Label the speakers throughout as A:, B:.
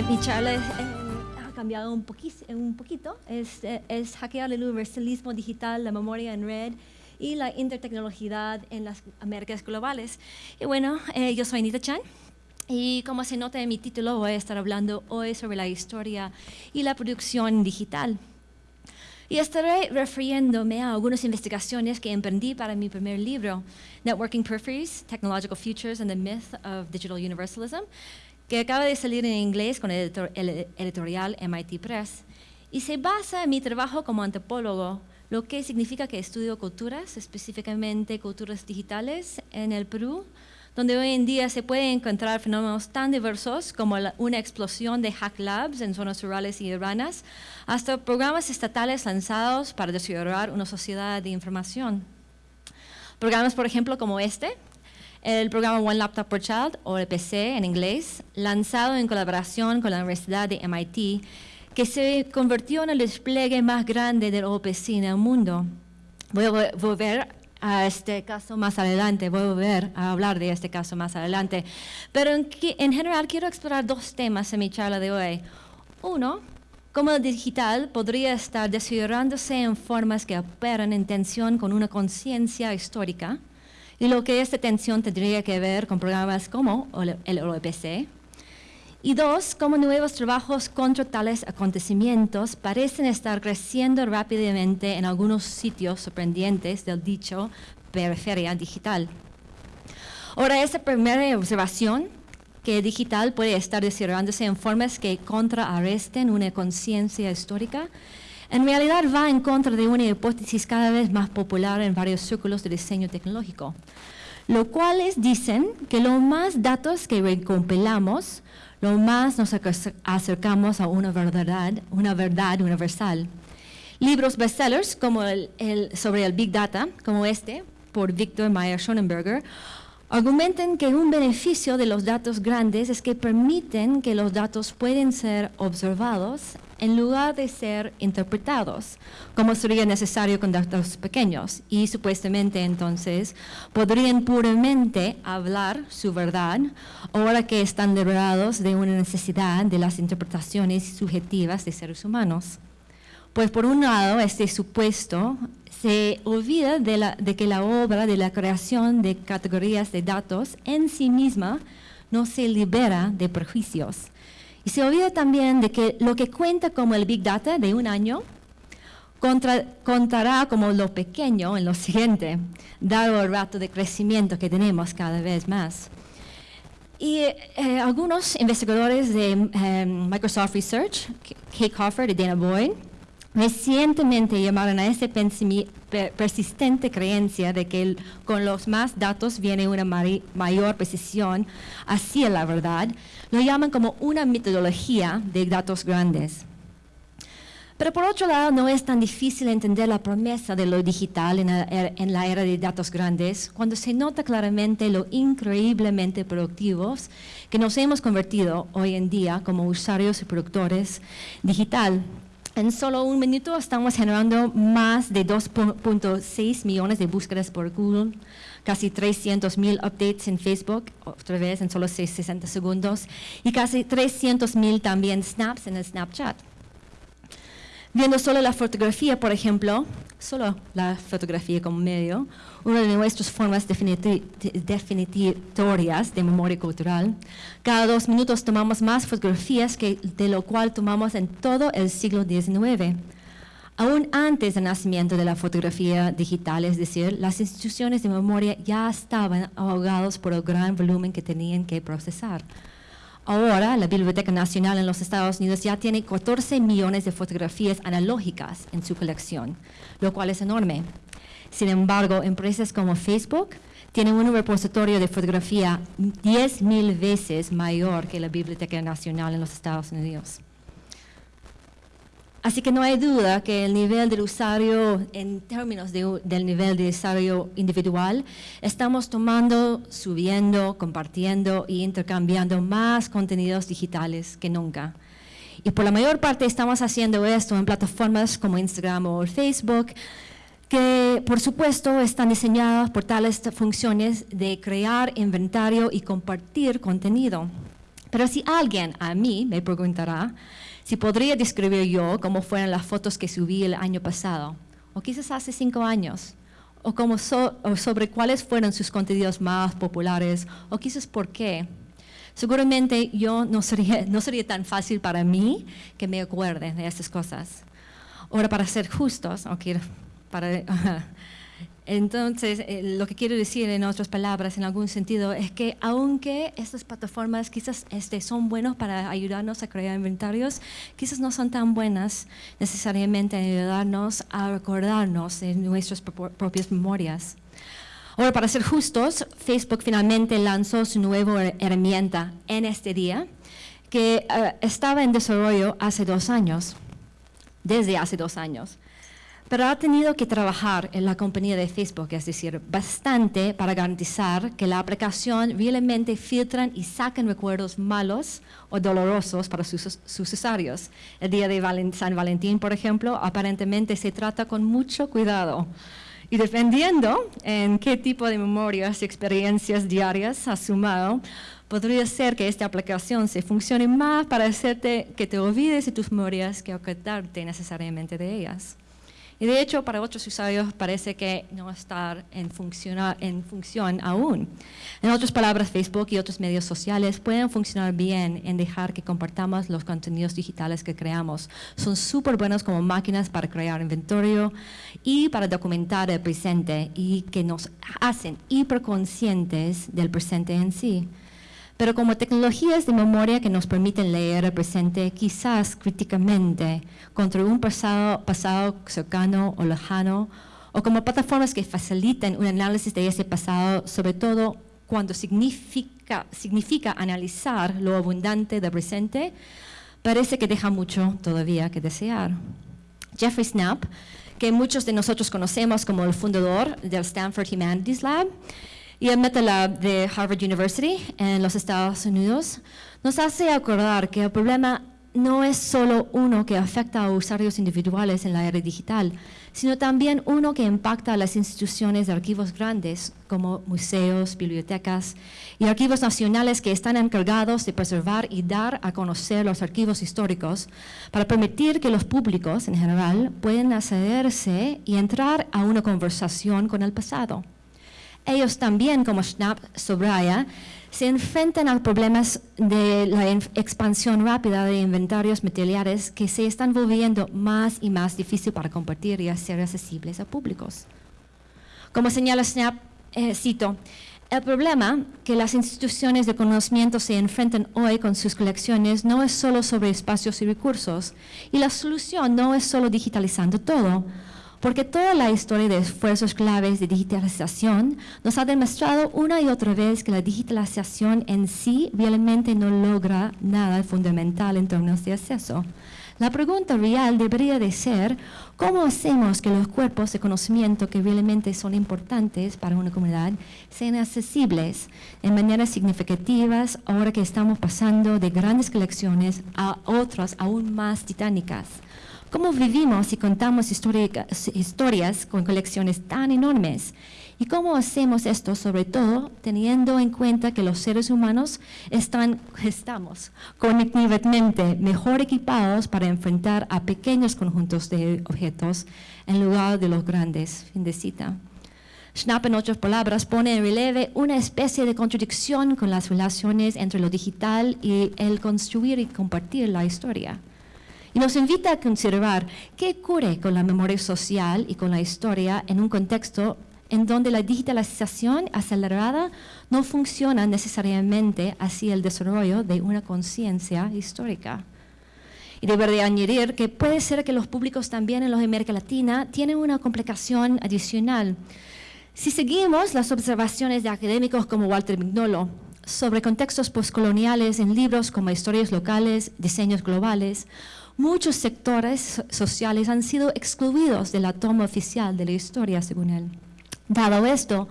A: Eh, mi charla eh, ha cambiado un, un poquito. Es, eh, es, hackear el universalismo digital, la memoria en red y la intertecnología en las Américas globales. Y bueno, eh, yo soy Anita Chan. Y como se nota en mi título, voy a estar hablando hoy sobre la historia y la producción digital. Y estaré refiriéndome a algunas investigaciones que emprendí para mi primer libro, Networking Peripheries, Technological Futures and the Myth of Digital Universalism, que acaba de salir en inglés con el, editorial MIT Press. Y se basa en mi trabajo como antropólogo, lo que significa que estudio culturas, específicamente culturas digitales en el Perú, donde hoy en día se pueden encontrar fenómenos tan diversos como una explosión de hack labs en zonas rurales y urbanas, hasta programas estatales lanzados para desarrollar una sociedad de información. Programas, por ejemplo, como este, el programa One Laptop per Child, o el PC en inglés, lanzado en colaboración con la Universidad de MIT, que se convirtió en el despliegue más grande del OPC en el mundo. Voy a volver a este caso más adelante, voy a volver a hablar de este caso más adelante. Pero en, en general quiero explorar dos temas en mi charla de hoy. Uno, cómo el digital podría estar desarrollándose en formas que operan en tensión con una conciencia histórica y lo que esta tensión tendría que ver con programas como el OPC. Y dos, cómo nuevos trabajos contra tales acontecimientos parecen estar creciendo rápidamente en algunos sitios sorprendentes del dicho periferia digital. Ahora, esa primera observación, que digital puede estar desarrollándose en formas que contraarresten una conciencia histórica, en realidad va en contra de una hipótesis cada vez más popular en varios círculos de diseño tecnológico, lo cuales dicen que lo más datos que recompilamos lo más nos acercamos a una verdad, una verdad universal. Libros bestsellers como el, sobre el Big Data, como este, por Victor Meyer Schonenberger, argumentan que un beneficio de los datos grandes es que permiten que los datos pueden ser observados en lugar de ser interpretados, como sería necesario con datos pequeños. Y supuestamente entonces podrían puramente hablar su verdad, ahora que están liberados de una necesidad de las interpretaciones subjetivas de seres humanos. Pues por un lado, este supuesto se olvida de, que la obra de la creación de categorías de datos en sí misma no se libera de prejuicios y se olvida también de que lo que cuenta como el Big Data de un año contará como lo pequeño en lo siguiente, dado el rato de crecimiento que tenemos cada vez más. Y eh, algunos investigadores de eh, Microsoft Research, Kate Crawford y Dana Boyd, recientemente llamaron a esa persistente creencia de que con los más datos viene una mayor precisión hacia la verdad, lo llaman como una metodología de datos grandes. Pero por otro lado, no es tan difícil entender la promesa de lo digital en la, la era de datos grandes cuando se nota claramente lo increíblemente productivos que nos hemos convertido hoy en día como usuarios y productores digital. En solo un minuto estamos generando más de 2.6 millones de búsquedas por Google, casi 300 mil updates en Facebook, otra vez en solo 60 segundos, y casi 300 mil también snaps en el Snapchat. Viendo solo la fotografía, por ejemplo, solo la fotografía como medio, una de nuestras formas definitorias de memoria cultural. Cada dos minutos tomamos más fotografías que de lo cual tomamos en todo el siglo XIX. Aún antes del nacimiento de la fotografía digital, es decir, las instituciones de memoria ya estaban ahogadas por el gran volumen que tenían que procesar. Ahora, la Biblioteca Nacional en los Estados Unidos ya tiene 14 millones de fotografías analógicas en su colección, lo cual es enorme. Sin embargo, empresas como Facebook tienen un repositorio de fotografía 10.000 veces mayor que la Biblioteca Nacional en los Estados Unidos. Así que no hay duda que el nivel del usuario, en términos del nivel de usuario individual, estamos tomando, subiendo, compartiendo e intercambiando más contenidos digitales que nunca. Y por la mayor parte estamos haciendo esto en plataformas como Instagram o Facebook, que por supuesto están diseñadas por tales funciones de crear inventario y compartir contenido. Pero si alguien a mí me preguntará si podría describir yo cómo fueron las fotos que subí el año pasado, o quizás hace cinco años, o, o sobre cuáles fueron sus contenidos más populares, o quizás por qué, seguramente yo no sería, tan fácil para mí que me acuerde de estas cosas. Ahora, para ser justos, para, entonces, eh, lo que quiero decir en otras palabras, en algún sentido, es que aunque estas plataformas quizás este, son buenas para ayudarnos a crear inventarios, quizás no son tan buenas necesariamente en ayudarnos a recordarnos de nuestras propias memorias. Ahora, para ser justos, Facebook finalmente lanzó su nueva herramienta en este día, que eh, estaba en desarrollo hace dos años, desde hace dos años pero ha tenido que trabajar en la compañía de Facebook, es decir, bastante para garantizar que la aplicación realmente filtran y sacan recuerdos malos o dolorosos para sus, usuarios. El día de San Valentín, por ejemplo, aparentemente se trata con mucho cuidado. Y dependiendo en qué tipo de memorias y experiencias diarias has sumado, podría ser que esta aplicación se funcione más para hacerte que te olvides de tus memorias que ocultarte necesariamente de ellas. Y de hecho, para otros usuarios parece que no estar en, en función aún. En otras palabras, Facebook y otros medios sociales pueden funcionar bien en dejar que compartamos los contenidos digitales que creamos. Son súper buenos como máquinas para crear inventario y para documentar el presente y que nos hacen hiperconscientes del presente en sí pero como tecnologías de memoria que nos permiten leer el presente quizás críticamente contra un pasado, pasado cercano o lejano, o como plataformas que faciliten un análisis de ese pasado, sobre todo cuando significa, significa analizar lo abundante del presente, parece que deja mucho todavía que desear. Jeffrey Snap, que muchos de nosotros conocemos como el fundador del Stanford Humanities Lab, y el MetaLab de Harvard University en los Estados Unidos nos hace acordar que el problema no es solo uno que afecta a usuarios individuales en la era digital, sino también uno que impacta a las instituciones de archivos grandes como museos, bibliotecas y archivos nacionales que están encargados de preservar y dar a conocer los archivos históricos para permitir que los públicos en general puedan accederse y entrar a una conversación con el pasado. Ellos también, como Schnapp subraya, se enfrentan a problemas de la expansión rápida de inventarios materiales que se están volviendo más y más difícil para compartir y hacer accesibles a públicos. Como señala Schnapp, eh, cito, el problema que las instituciones de conocimiento se enfrentan hoy con sus colecciones no es solo sobre espacios y recursos, y la solución no es solo digitalizando todo, porque toda la historia de esfuerzos claves de digitalización nos ha demostrado una y otra vez que la digitalización en sí realmente no logra nada fundamental en términos de acceso. La pregunta real debería de ser, ¿cómo hacemos que los cuerpos de conocimiento que realmente son importantes para una comunidad sean accesibles en maneras significativas ahora que estamos pasando de grandes colecciones a otras aún más titánicas? ¿Cómo vivimos y contamos historias con colecciones tan enormes? ¿Y cómo hacemos esto, sobre todo teniendo en cuenta que los seres humanos estamos cognitivamente mejor equipados para enfrentar a pequeños conjuntos de objetos en lugar de los grandes? Fin de cita. Schnapp, en otras palabras, pone en relieve una especie de contradicción con las relaciones entre lo digital y el construir y compartir la historia. Y nos invita a considerar qué ocurre con la memoria social y con la historia en un contexto en donde la digitalización acelerada no funciona necesariamente hacia el desarrollo de una conciencia histórica. Y debería añadir que puede ser que los públicos también en los América Latina tienen una complicación adicional. Si seguimos las observaciones de académicos como Walter Mignolo sobre contextos postcoloniales en libros como Historias locales, Diseños globales, muchos sectores sociales han sido excluidos de la toma oficial de la historia, según él. Dado esto,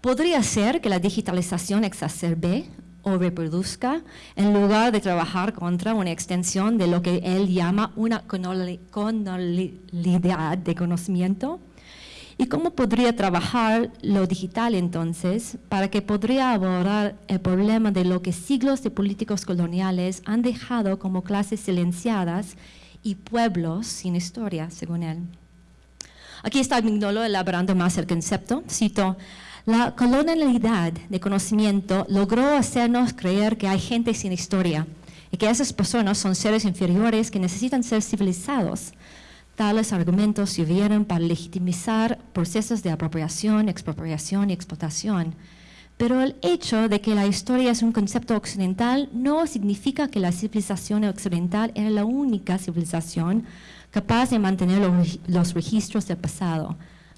A: podría ser que la digitalización exacerbe o reproduzca en lugar de trabajar contra una extensión de lo que él llama una conolidad de conocimiento ¿Y cómo podría trabajar lo digital entonces para que podría abordar el problema de lo que siglos de políticos coloniales han dejado como clases silenciadas y pueblos sin historia, según él? Aquí está Mignolo elaborando más el concepto. Cito, la colonialidad de conocimiento logró hacernos creer que hay gente sin historia y que esas personas son seres inferiores que necesitan ser civilizados. Tales argumentos sirvieron para legitimizar procesos de apropiación, expropiación y explotación. Pero el hecho de que la historia es un concepto occidental no significa que la civilización occidental era la única civilización capaz de mantener los, registros del pasado.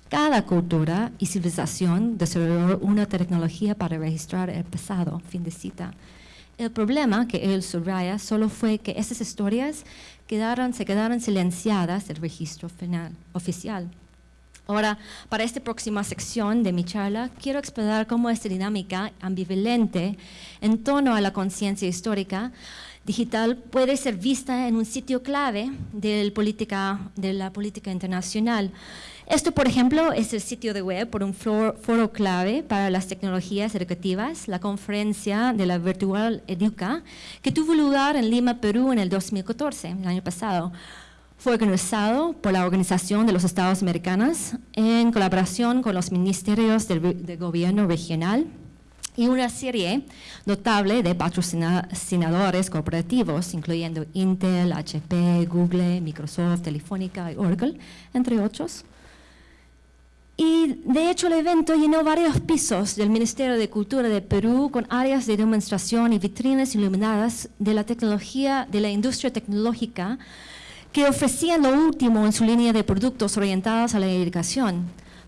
A: Cada cultura y civilización desarrolló una tecnología para registrar el pasado. Fin de cita. El problema que él subraya solo fue que esas historias quedaron, se quedaron silenciadas del registro final, oficial. Ahora, para esta próxima sección de mi charla, quiero explorar cómo esta dinámica ambivalente en torno a la conciencia histórica digital puede ser vista en un sitio clave de, política, de la política internacional. Esto, por ejemplo, es el sitio de web por un foro, clave para las tecnologías educativas, la conferencia de la Virtual Educa, que tuvo lugar en Lima, Perú, en el 2014, el año pasado. Fue organizado por la Organización de los Estados Americanos en colaboración con los ministerios del, del gobierno regional y una serie notable de patrocinadores corporativos, incluyendo Intel, HP, Google, Microsoft, Telefónica y Oracle, entre otros. Y de hecho el evento llenó varios pisos del Ministerio de Cultura de Perú con áreas de demostración y vitrinas iluminadas de la tecnología, de la industria tecnológica que ofrecían lo último en su línea de productos orientados a la educación.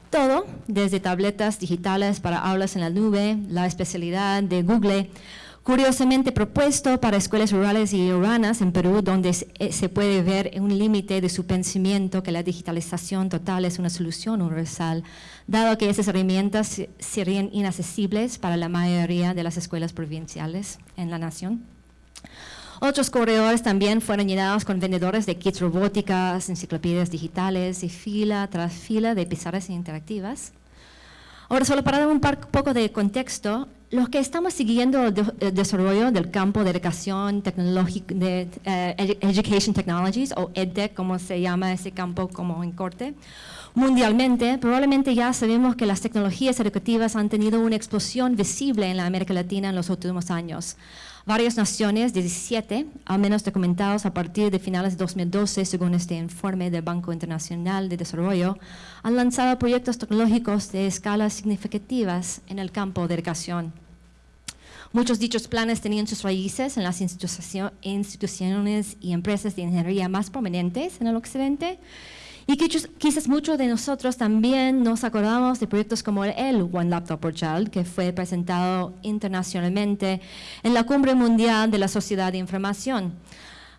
A: Todo, desde tabletas digitales para aulas en la nube, la especialidad de Google, curiosamente propuesto para escuelas rurales y urbanas en Perú, donde se eh, puede ver un límite de su pensamiento que la digitalización total es una solución universal, dado que esas herramientas serían inaccesibles para la mayoría de las escuelas provinciales en la nación. Otros corredores también fueron llenados con vendedores de kits robóticas, enciclopedias digitales y fila tras fila de pizarras interactivas. Ahora, solo para dar un poco de contexto, los que estamos siguiendo el, desarrollo del campo de educación tecnológica, de eh, Education Technologies, o EdTech, como se llama ese campo como en corte, mundialmente, probablemente ya sabemos que las tecnologías educativas han tenido una explosión visible en la América Latina en los últimos años. Varias naciones, 17, al menos documentados a partir de finales de 2012, según este informe del Banco Internacional de Desarrollo, han lanzado proyectos tecnológicos de escalas significativas en el campo de educación. Muchos dichos planes tenían sus raíces en las instituciones y empresas de ingeniería más prominentes en el occidente, y quizás muchos de nosotros también nos acordamos de proyectos como el One Laptop per Child, que fue presentado internacionalmente en la Cumbre Mundial de la Sociedad de Información.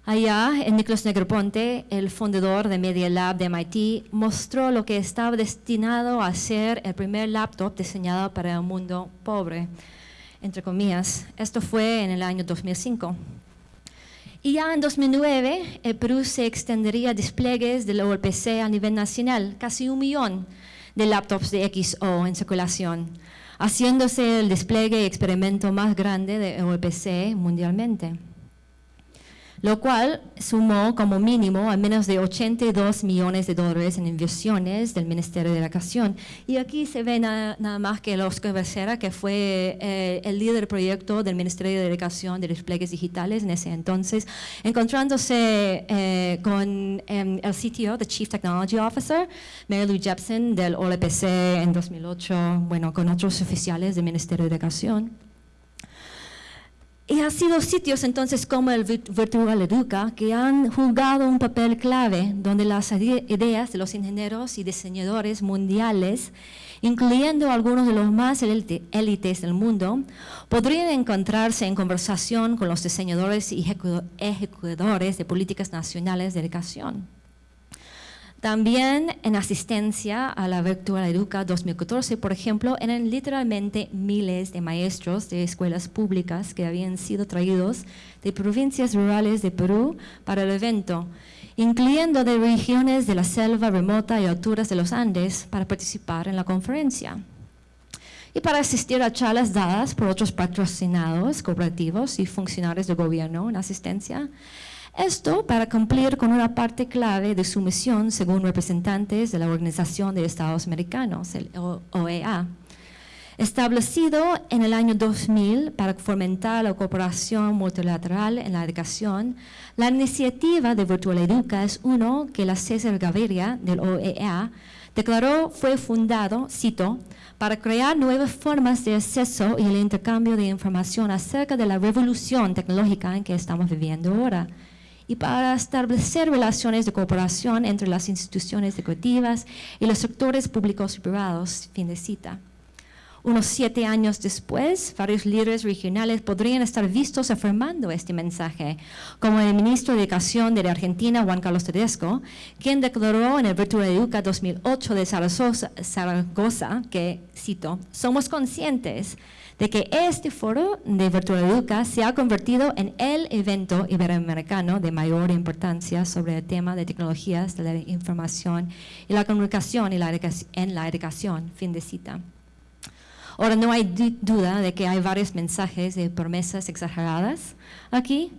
A: Allá, Nicholas Negroponte, el fundador de Media Lab de MIT, mostró lo que estaba destinado a ser el primer laptop diseñado para un mundo pobre, entre comillas. Esto fue en el año 2005. Y ya en 2009, el Perú se extendería despliegues del OLPC a nivel nacional, casi un millón de laptops de XO en circulación, haciéndose el despliegue y experimento más grande de OLPC mundialmente lo cual sumó como mínimo a menos de 82 millones de dólares en inversiones del Ministerio de Educación. Y aquí se ve nada, más que el Oscar Becerra, que fue eh, el líder del proyecto del Ministerio de Educación de despliegues digitales en ese entonces, encontrándose eh, con em, el CTO, the Chief Technology Officer, Mary Lou Jepson del OLPC en 2008, bueno, con otros oficiales del Ministerio de Educación. Y ha sido sitios entonces como el Virtual Educa que han jugado un papel clave donde las ideas de los ingenieros y diseñadores mundiales, incluyendo algunos de los más élites del mundo, podrían encontrarse en conversación con los diseñadores y ejecutadores de políticas nacionales de educación. También en asistencia a la Virtual Educa 2014, por ejemplo, eran literalmente miles de maestros de escuelas públicas que habían sido traídos de provincias rurales de Perú para el evento. incluyendo de regiones de la selva remota y alturas de los Andes, para participar en la conferencia. Y para asistir a charlas dadas por otros patrocinados, cooperativos y funcionarios de gobierno en asistencia, esto para cumplir con una parte clave de su misión según representantes de la Organización de Estados Americanos, el OEA, establecido en el año 2000 para fomentar la cooperación multilateral en la educación, la iniciativa de Virtual Educa es uno que la César Gaviria del OEA declaró fue fundado, cito, para crear nuevas formas de acceso y el intercambio de información acerca de la revolución tecnológica en que estamos viviendo ahora y para establecer relaciones de cooperación entre las instituciones educativas y los sectores públicos y privados, fin de cita. Unos siete años después, varios líderes regionales podrían estar vistos afirmando este mensaje, como el ministro de Educación de la Argentina, Juan Carlos Tedesco, quien declaró en el Virtual Educa 2008 de Zaragoza, que, cito, somos conscientes de que este foro de Virtual Educa se ha convertido en el evento iberoamericano de mayor importancia sobre el tema de tecnologías de la información y la comunicación y la en la educación, fin de cita. Ahora, no hay duda de que hay varios mensajes de promesas exageradas aquí,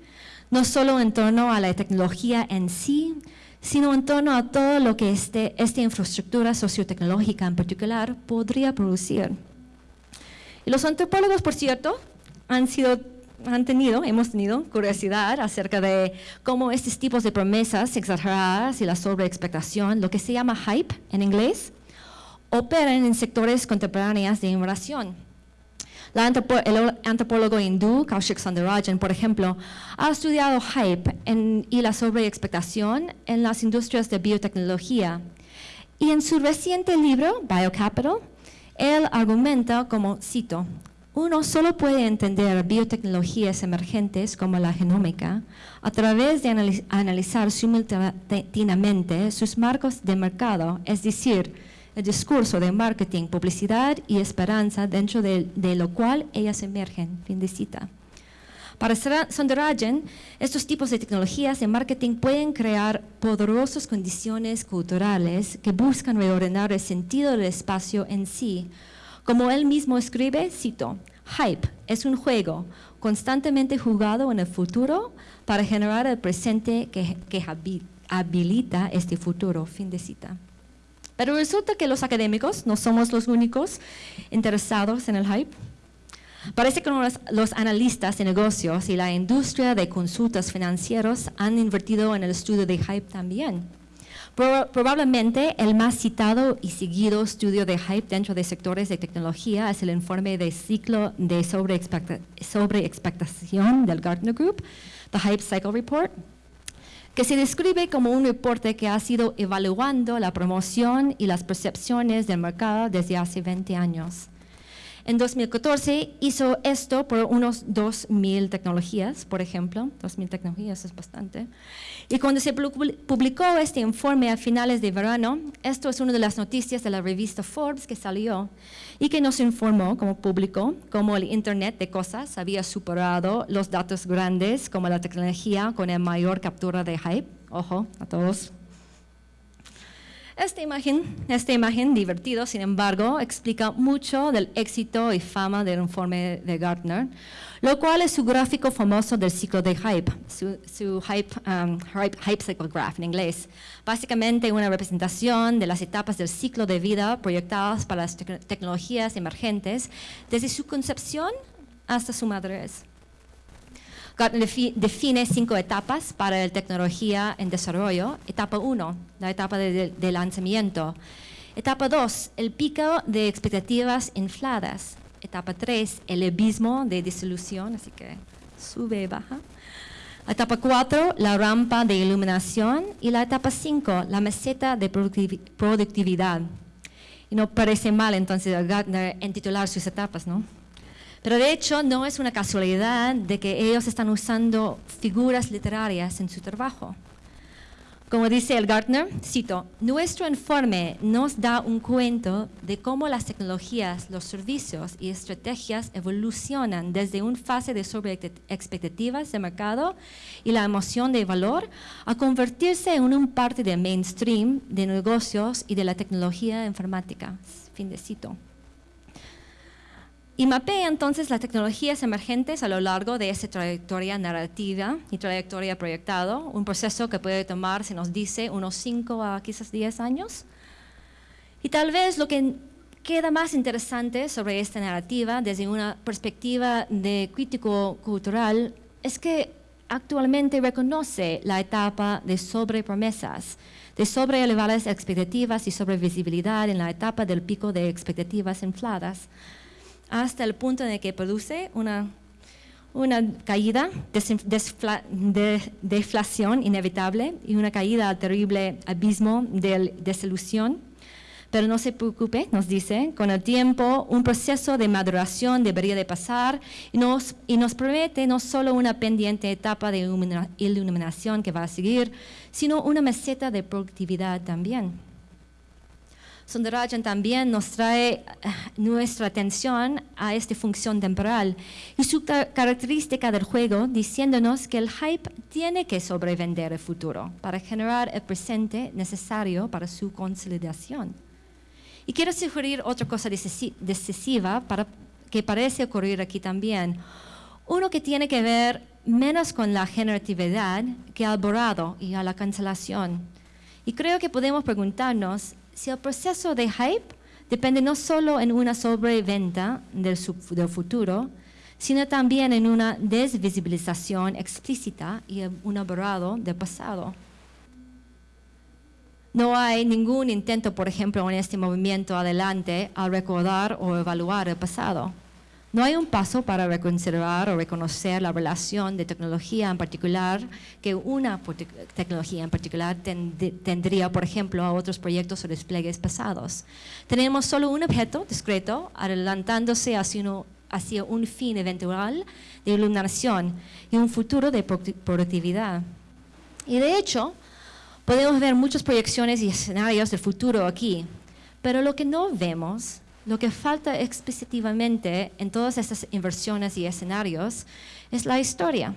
A: no solo en torno a la tecnología en sí, sino en torno a todo lo que este, esta infraestructura sociotecnológica en particular podría producir. Los antropólogos, por cierto, han sido han tenido, hemos tenido curiosidad acerca de cómo estos tipos de promesas exageradas y la sobreexpectación, lo que se llama hype en inglés, operan en sectores contemporáneos de innovación. el antropólogo hindú Kaushik Sandarajan, por ejemplo, ha estudiado hype y la sobreexpectación en las industrias de biotecnología. Y en su reciente libro, Biocapital, él argumenta como, cito, uno solo puede entender biotecnologías emergentes como la genómica a través de analizar simultáneamente sus marcos de mercado, es decir, el discurso de marketing, publicidad y esperanza dentro de, lo cual ellas emergen. Fin de cita. Para Sundarajan, estos tipos de tecnologías de marketing pueden crear poderosas condiciones culturales que buscan reordenar el sentido del espacio en sí. Como él mismo escribe, cito, Hype es un juego constantemente jugado en el futuro para generar el presente que, que habilita este futuro. Fin de cita. Pero resulta que los académicos no somos los únicos interesados en el hype. Parece que los, analistas de negocios y la industria de consultas financieros han invertido en el estudio de hype también. probablemente el más citado y seguido estudio de hype dentro de sectores de tecnología es el informe de ciclo de sobreexpectación del Gartner Group, The Hype Cycle Report, que se describe como un reporte que ha sido evaluando la promoción y las percepciones del mercado desde hace 20 años. En 2014 hizo esto por unos 2.000 tecnologías, por ejemplo. 2.000 tecnologías es bastante. Y cuando se publicó este informe a finales de verano, esto es una de las noticias de la revista Forbes que salió y que nos informó como público cómo el Internet de cosas había superado los datos grandes como la tecnología con el mayor captura de hype. Ojo a todos esta imagen, esta imagen divertido, sin embargo, explica mucho del éxito y fama del informe de Gartner, lo cual es su gráfico famoso del ciclo de hype, su, hype, um, hype, hype, cycle graph en inglés. Básicamente una representación de las etapas del ciclo de vida proyectadas para las tecnologías emergentes desde su concepción hasta su madurez. Gartner define cinco etapas para la tecnología en desarrollo. Etapa 1, la etapa de, lanzamiento. Etapa 2, el pico de expectativas infladas. Etapa 3, el abismo de disolución, así que sube y baja. Etapa 4, la rampa de iluminación. Y la etapa 5, la meseta de productividad. Y no parece mal entonces a Gartner titular sus etapas, ¿no? Pero de hecho no es una casualidad de que ellos están usando figuras literarias en su trabajo. Como dice el Gartner, cito, nuestro informe nos da un cuento de cómo las tecnologías, los servicios y estrategias evolucionan desde una fase de sobreexpectativas de mercado y la emoción de valor a convertirse en un parte del mainstream de negocios y de la tecnología informática. Fin de cito. Y mapea entonces las tecnologías emergentes a lo largo de esa trayectoria narrativa y trayectoria proyectado, un proceso que puede tomar, se nos dice, unos 5 a quizás 10 años. Y tal vez lo que queda más interesante sobre esta narrativa desde una perspectiva de crítico cultural es que actualmente reconoce la etapa de sobrepromesas, de sobre elevadas expectativas y sobrevisibilidad en la etapa del pico de expectativas infladas hasta el punto en que produce una, una caída, de deflación inevitable y una caída al terrible abismo de desilusión. Pero no se preocupe, nos dice, con el tiempo un proceso de maduración debería de pasar y nos, y nos promete no solo una pendiente etapa de iluminación que va a seguir, sino una meseta de productividad también. Sundarajan también nos trae eh, nuestra atención a esta función temporal y su característica del juego diciéndonos que el hype tiene que sobrevender el futuro para generar el presente necesario para su consolidación. Y quiero sugerir otra cosa decisiva que parece ocurrir aquí también. Uno que tiene que ver menos con la generatividad que al borrado y a la cancelación. Y creo que podemos preguntarnos si el proceso de hype depende no solo en una sobreventa del, del futuro, sino también en una desvisibilización explícita y un borrado del pasado. No hay ningún intento, por ejemplo, en este movimiento adelante al recordar o evaluar el pasado. No hay un paso para reconsiderar o reconocer la relación de tecnología en particular que una tecnología en particular tendría, por ejemplo, a otros proyectos o despliegues pasados. Tenemos solo un objeto discreto adelantándose hacia, un fin eventual de iluminación y un futuro de productividad. Y de hecho, podemos ver muchas proyecciones y escenarios del futuro aquí, pero lo que no vemos lo que falta explícitamente en todas estas inversiones y escenarios es la historia,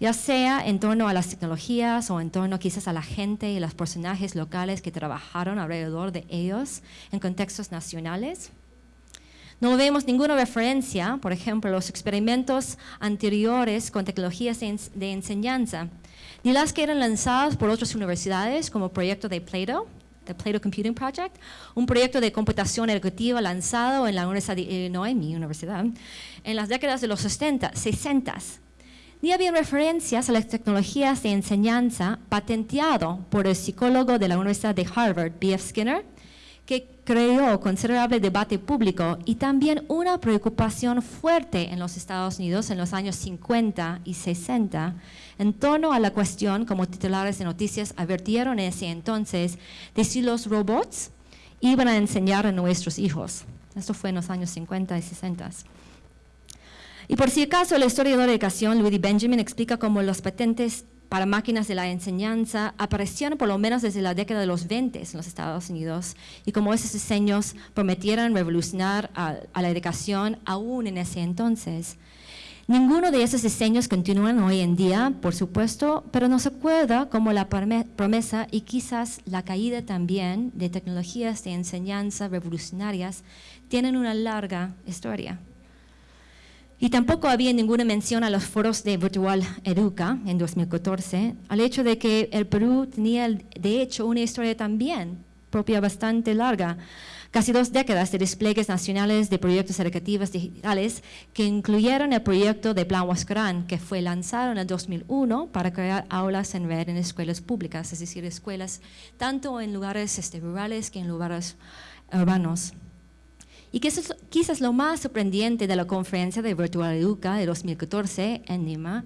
A: ya sea en torno a las tecnologías o en torno quizás a la gente y los personajes locales que trabajaron alrededor de ellos en contextos nacionales. No vemos ninguna referencia, por ejemplo, a los experimentos anteriores con tecnologías de enseñanza, ni las que eran lanzadas por otras universidades como proyecto de Plato, el Plato Computing Project, un proyecto de computación educativa lanzado en la Universidad de Illinois, mi universidad, en las décadas de los 60, 60. Ni había referencias a las tecnologías de enseñanza patenteado por el psicólogo de la Universidad de Harvard, B.F. Skinner, que creó considerable debate público y también una preocupación fuerte en los Estados Unidos en los años 50 y 60 en torno a la cuestión, como titulares de noticias advirtieron ese entonces, de si los robots iban a enseñar a nuestros hijos. Esto fue en los años 50 y 60. Y por si acaso, el historiador de educación, Louis Benjamin, explica cómo los patentes para máquinas de la enseñanza aparecieron por lo menos desde la década de los 20 en los Estados Unidos y como esos diseños prometieron revolucionar a, a, la educación aún en ese entonces. Ninguno de esos diseños continúan hoy en día, por supuesto, pero nos acuerda como la promesa y quizás la caída también de tecnologías de enseñanza revolucionarias tienen una larga historia. Y tampoco había ninguna mención a los foros de Virtual Educa en 2014, al hecho de que el Perú tenía, de hecho, una historia también propia bastante larga, casi dos décadas de despliegues nacionales de proyectos educativos digitales que incluyeron el proyecto de Plan Huascarán, que fue lanzado en el 2001 para crear aulas en red en escuelas públicas, es decir, escuelas tanto en lugares este, rurales que en lugares urbanos. Y quizás, quizás lo más sorprendente de la conferencia de Virtual Educa de 2014 en Lima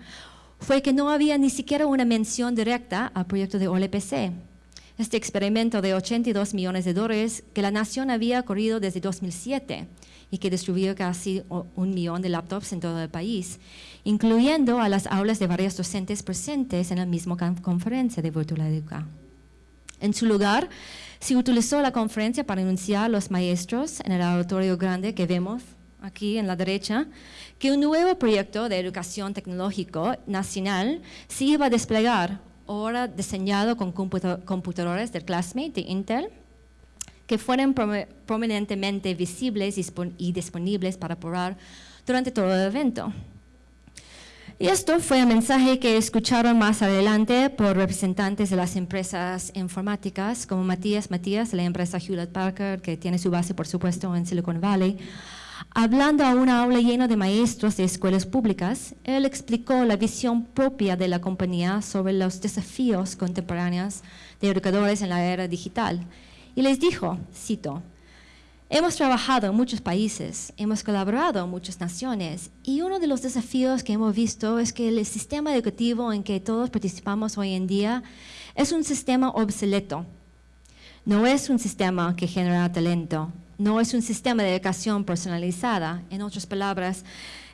A: fue que no había ni siquiera una mención directa al proyecto de OLPC. Este experimento de 82 millones de dólares que la nación había corrido desde 2007 y que distribuyó casi un millón de laptops en todo el país, incluyendo a las aulas de varios docentes presentes en la misma conferencia de Virtual Educa. En su lugar, se utilizó la conferencia para anunciar a los maestros en el auditorio grande que vemos aquí en la derecha, que un nuevo proyecto de educación tecnológico nacional se iba a desplegar, ahora diseñado con computadores del Classmate de Intel, que fueran prominentemente visibles y disponibles para probar durante todo el evento. Y esto fue un mensaje que escucharon más adelante por representantes de las empresas informáticas, como Matías Matías, la empresa Hewlett Packard, que tiene su base, por supuesto, en Silicon Valley. Hablando a una aula llena de maestros de escuelas públicas, él explicó la visión propia de la compañía sobre los desafíos contemporáneos de educadores en la era digital. Y les dijo, cito, Hemos trabajado en muchos países, hemos colaborado en muchas naciones y uno de los desafíos que hemos visto es que el sistema educativo en que todos participamos hoy en día es un sistema obsoleto. No es un sistema que genera talento, no es un sistema de educación personalizada. En otras palabras,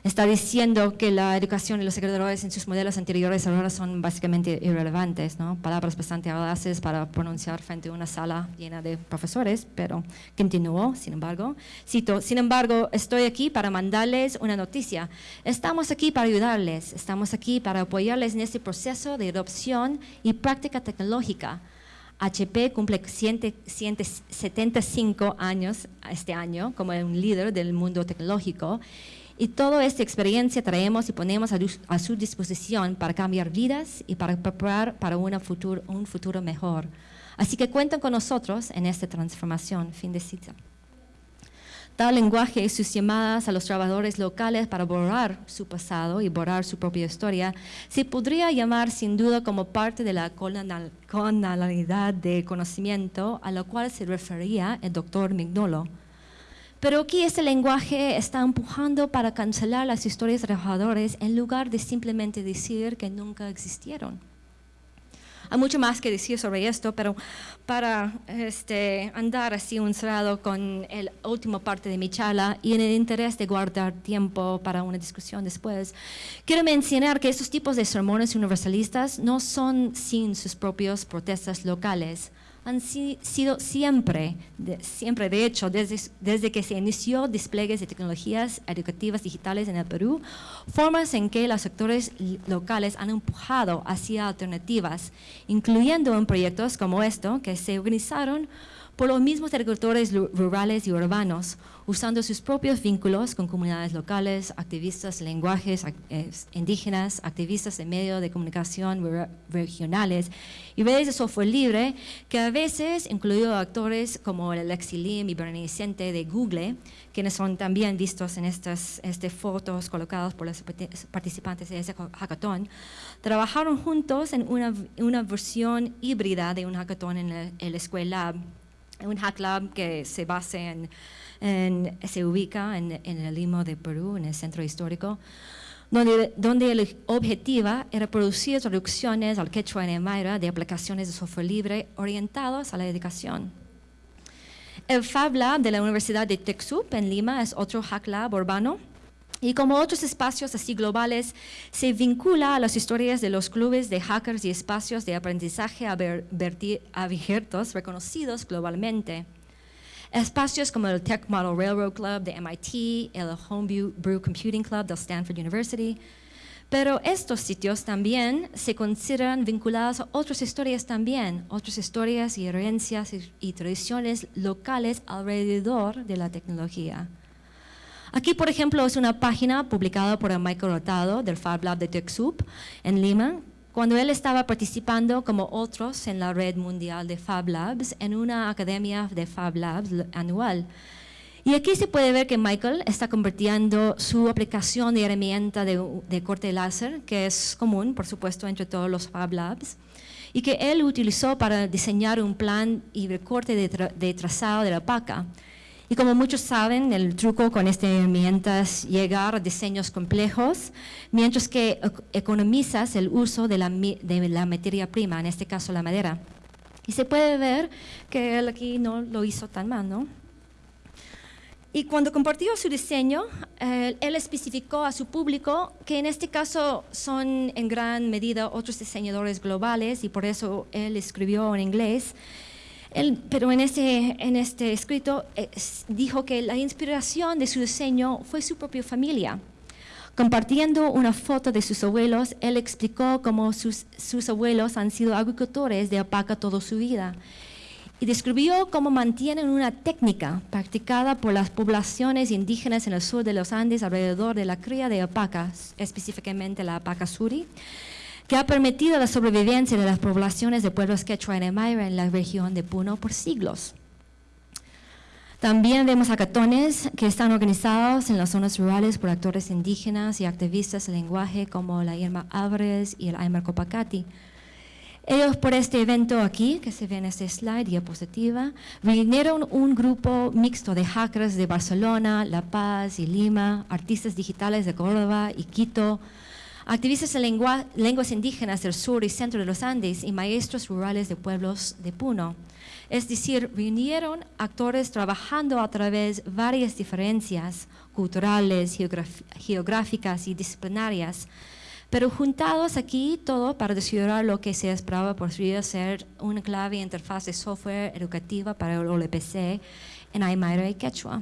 A: está diciendo que la educación y los educadores en sus modelos anteriores ahora son básicamente irrelevantes, ¿no? palabras bastante audaces para pronunciar frente a una sala llena de profesores, pero continuó, sin embargo. Cito, sin embargo, estoy aquí para mandarles una noticia. Estamos aquí para ayudarles, estamos aquí para apoyarles en este proceso de adopción y práctica tecnológica. HP cumple 175 años este año como un líder del mundo tecnológico y toda esta experiencia traemos y ponemos a, su disposición para cambiar vidas y para preparar para futuro, un futuro mejor. Así que cuentan con nosotros en esta transformación. Fin de cita. Tal lenguaje y sus llamadas a los trabajadores locales para borrar su pasado y borrar su propia historia se podría llamar sin duda como parte de la colonialidad de conocimiento a la cual se refería el doctor Mignolo. Pero aquí este lenguaje está empujando para cancelar las historias de trabajadores en lugar de simplemente decir que nunca existieron. Hay mucho más que decir sobre esto, pero para este, andar así un cerrado con la última parte de mi charla y en el interés de guardar tiempo para una discusión después, quiero mencionar que estos tipos de sermones universalistas no son sin sus propias protestas locales han sido siempre, de, siempre de hecho, desde, que se inició despliegues de tecnologías educativas digitales en el Perú, formas en que los sectores locales han empujado hacia alternativas, incluyendo en proyectos como esto, que se organizaron por los mismos agricultores rurales y urbanos, usando sus propios vínculos con comunidades locales, activistas lenguajes indígenas, activistas de medios de comunicación regionales y redes de software libre que a veces incluido actores como el Alexi Lim y Bernie de Google, quienes son también vistos en estas este, fotos colocadas por los participantes de ese hackathon, trabajaron juntos en una, una versión híbrida de un hackathon en el, en la escuela un hack lab que se basa en, se ubica en, el Limo de Perú, en el centro histórico, donde, donde el objetivo era producir traducciones al quechua en Mayra de aplicaciones de software libre orientadas a la educación. El Fab Lab de la Universidad de Texup en Lima es otro hack lab urbano y como otros espacios así globales, se vincula a las historias de los clubes de hackers y espacios de aprendizaje abiertos reconocidos globalmente. Espacios como el Tech Model Railroad Club de MIT, el Homebrew Computing Club de Stanford University, pero estos sitios también se consideran vinculados a otras historias también, otras historias y herencias y tradiciones locales alrededor de la tecnología. Aquí, por ejemplo, es una página publicada por Michael Rotado del Fab Lab de TechSoup en Lima, cuando él estaba participando como otros en la red mundial de Fab Labs en una academia de Fab Labs anual. Y aquí se puede ver que Michael está convirtiendo su aplicación de herramienta de, corte láser, que es común, por supuesto, entre todos los Fab Labs, y que él utilizó para diseñar un plan y recorte de, de trazado de la paca. Y como muchos saben, el truco con esta herramienta es llegar a diseños complejos, mientras que economizas el uso de la, de la materia prima, en este caso la madera. Y se puede ver que él aquí no lo hizo tan mal, ¿no? Y cuando compartió su diseño, él especificó a su público que en este caso son en gran medida otros diseñadores globales y por eso él escribió en inglés. Pero en este, en este escrito eh, dijo que la inspiración de su diseño fue su propia familia. Compartiendo una foto de sus abuelos, él explicó cómo sus, sus abuelos han sido agricultores de alpaca toda su vida y describió cómo mantienen una técnica practicada por las poblaciones indígenas en el sur de los Andes alrededor de la cría de alpacas, específicamente la alpaca suri, que ha permitido la sobrevivencia de las poblaciones de pueblos quechua en Emaira en la región de Puno por siglos. También vemos hackathons que están organizados en las zonas rurales por actores indígenas y activistas del lenguaje como la Irma Álvarez y el Aymar Copacati, ellos por este evento aquí, que se ve en este slide, diapositiva, vinieron un grupo mixto de hackers de Barcelona, La Paz y Lima, artistas digitales de Córdoba y Quito, activistas de lenguas indígenas del sur y centro de los Andes y maestros rurales de pueblos de Puno. Es decir, vinieron actores trabajando a través de varias diferencias culturales, geográficas y disciplinarias pero juntados aquí todo para desarrollar lo que se esperaba podría ser una clave interfaz de software educativa para el OLPC en Aymara y Quechua.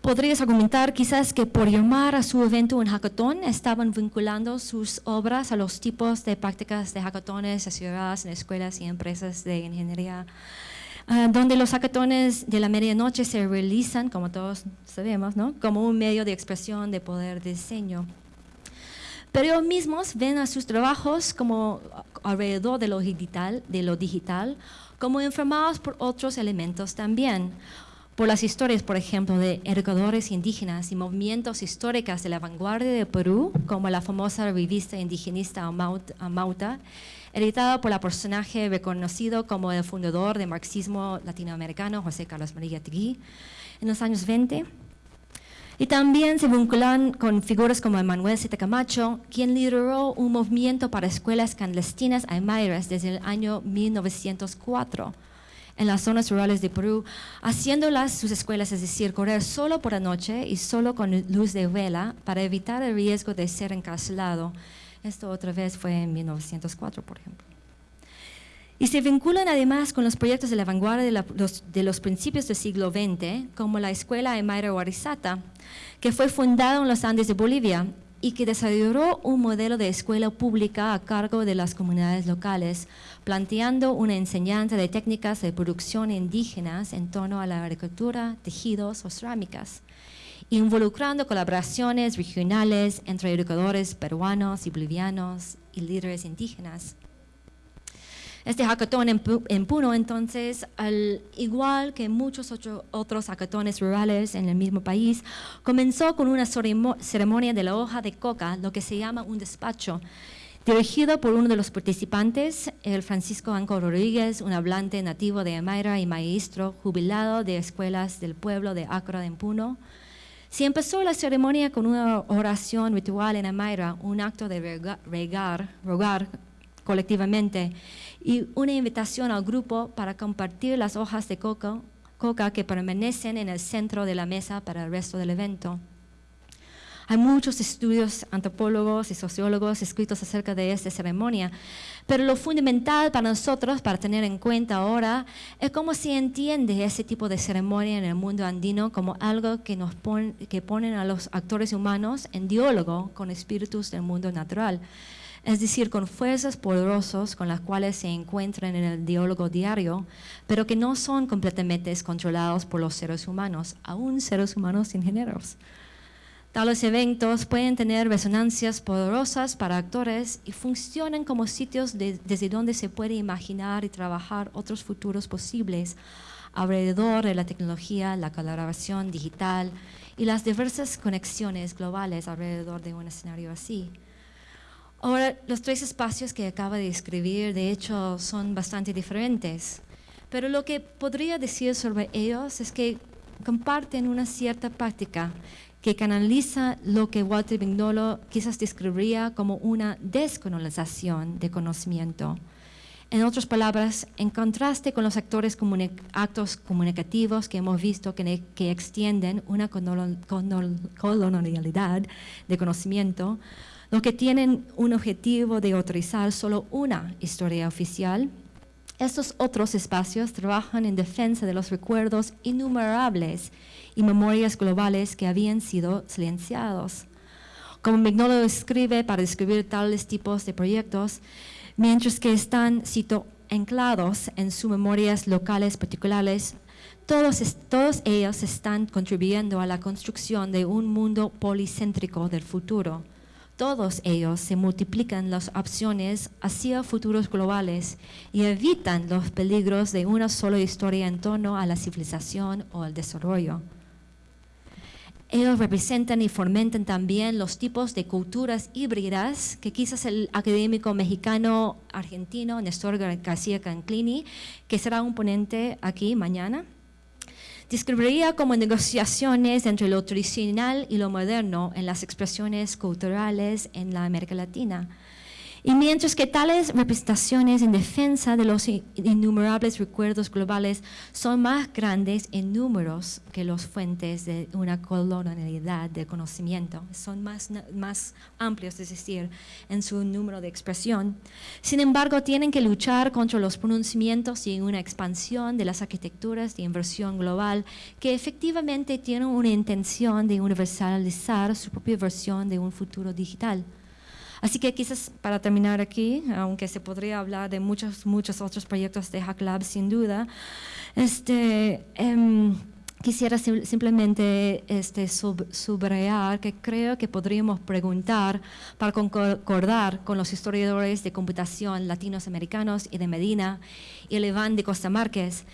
A: Podrías argumentar quizás que por llamar a su evento un hackathon estaban vinculando sus obras a los tipos de prácticas de hackatones asociadas en escuelas y empresas de ingeniería, ah, donde los hackatones de la medianoche se realizan, como todos sabemos, como un medio de expresión de poder de diseño. Pero ellos mismos ven a sus trabajos como alrededor de lo digital, de lo digital como informados por otros elementos también, por las historias, por ejemplo, de educadores indígenas y movimientos históricos de la vanguardia de Perú, como la famosa revista indigenista Amauta, editada por el personaje reconocido como el fundador del marxismo latinoamericano, José Carlos María Tigui, en los años 20 y también se vinculan con figuras como Manuel Zeta Camacho, quien lideró un movimiento para escuelas clandestinas aymairas desde el año 1904 en las zonas rurales de Perú, haciéndolas sus escuelas, es decir, correr solo por la noche y solo con luz de vela para evitar el riesgo de ser encarcelado. Esto otra vez fue en 1904, por ejemplo. Y se vinculan además con los proyectos de la vanguardia de, los, principios del siglo XX, como la Escuela Emaira Warizata, que fue fundada en los Andes de Bolivia y que desarrolló un modelo de escuela pública a cargo de las comunidades locales, planteando una enseñanza de técnicas de producción indígenas en torno a la agricultura, tejidos o cerámicas, involucrando colaboraciones regionales entre educadores peruanos y bolivianos y líderes indígenas. Este hackathon en, Puno, entonces, al igual que muchos otros hackatones rurales en el mismo país, comenzó con una ceremonia de la hoja de coca, lo que se llama un despacho, dirigido por uno de los participantes, el Francisco Anco Rodríguez, un hablante nativo de Amaira y maestro jubilado de escuelas del pueblo de Acra de Puno. Se empezó la ceremonia con una oración ritual en Amaira, un acto de regar, rogar colectivamente y una invitación al grupo para compartir las hojas de coca que permanecen en el centro de la mesa para el resto del evento. Hay muchos estudios antropólogos y sociólogos escritos acerca de esta ceremonia, pero lo fundamental para nosotros, para tener en cuenta ahora, es cómo se entiende ese tipo de ceremonia en el mundo andino como algo que, nos pone, que ponen a los actores humanos en diálogo con espíritus del mundo natural es decir, con fuerzas poderosas con las cuales se encuentran en el diálogo diario, pero que no son completamente controlados por los seres humanos, aún seres humanos sin géneros. Tales eventos pueden tener resonancias poderosas para actores y funcionan como sitios desde donde se puede imaginar y trabajar otros futuros posibles alrededor de la tecnología, la colaboración digital y las diversas conexiones globales alrededor de un escenario así. Ahora, los tres espacios que acaba de describir, de hecho, son bastante diferentes, pero lo que podría decir sobre ellos es que comparten una cierta práctica que canaliza lo que Walter Vignolo quizás describiría como una descolonización de conocimiento. En otras palabras, en contraste con los actores actos comunicativos que hemos visto que, que extienden una colonialidad de conocimiento, los que tienen un objetivo de autorizar solo una historia oficial, estos otros espacios trabajan en defensa de los recuerdos innumerables y memorias globales que habían sido silenciados. Como Mignolo escribe para describir tales tipos de proyectos, mientras que están, cito, anclados en sus memorias locales particulares, todos, todos ellos están contribuyendo a la construcción de un mundo policéntrico del futuro. Todos ellos se multiplican las opciones hacia futuros globales y evitan los peligros de una sola historia en torno a la civilización o el desarrollo. Ellos representan y fomentan también los tipos de culturas híbridas que quizás el académico mexicano argentino Néstor García Canclini, que será un ponente aquí mañana, describiría como negociaciones entre lo tradicional y lo moderno en las expresiones culturales en la América Latina y mientras que tales representaciones en defensa de los innumerables recuerdos globales son más grandes en números que las fuentes de una colonialidad de conocimiento, son más, más amplios, es decir, en su número de expresión. Sin embargo, tienen que luchar contra los pronunciamientos y una expansión de las arquitecturas de inversión global que efectivamente tienen una intención de universalizar su propia versión de un futuro digital. Así que quizás para terminar aquí, aunque se podría hablar de muchos, muchos otros proyectos de Hack Lab sin duda, este, em, quisiera simplemente este, subrayar que creo que podríamos preguntar para concordar con los historiadores de computación latinoamericanos y de Medina y el Iván de Costa Márquez,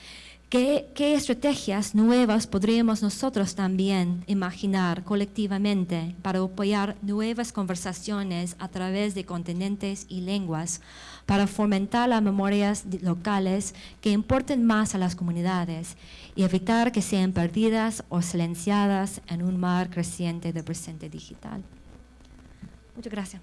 A: ¿Qué, estrategias nuevas podríamos nosotros también imaginar colectivamente para apoyar nuevas conversaciones a través de continentes y lenguas, para fomentar las memorias locales que importen más a las comunidades y evitar que sean perdidas o silenciadas en un mar creciente de presente digital? Muchas gracias.